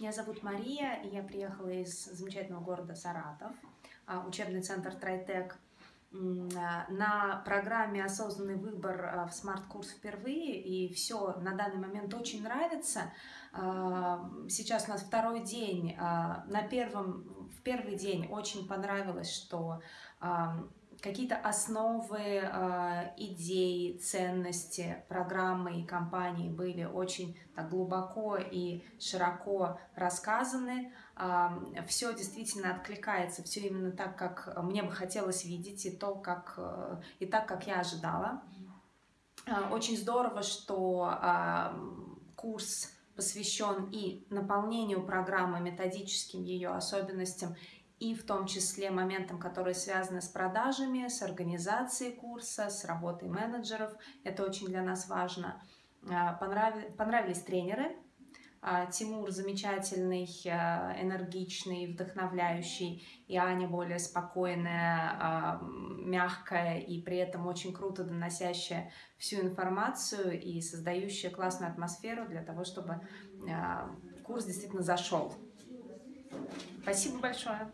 Меня зовут Мария, и я приехала из замечательного города Саратов, а, учебный центр Трайтек. А, на программе «Осознанный выбор» а, в смарт-курс впервые, и все на данный момент очень нравится. Сейчас у нас второй день. На первом, в первый день очень понравилось, что какие-то основы, э, идеи, ценности программы и компании были очень так глубоко и широко рассказаны. Э, все действительно откликается, все именно так, как мне бы хотелось видеть, и, то, как, э, и так, как я ожидала. Э, очень здорово, что э, курс посвящен и наполнению программы, методическим ее особенностям, и в том числе моментам, которые связаны с продажами, с организацией курса, с работой менеджеров. Это очень для нас важно. А, понравились тренеры. А, Тимур замечательный, а, энергичный, вдохновляющий, и Аня более спокойная, мягкая и при этом очень круто доносящая всю информацию и создающая классную атмосферу для того, чтобы курс действительно зашел. Спасибо большое.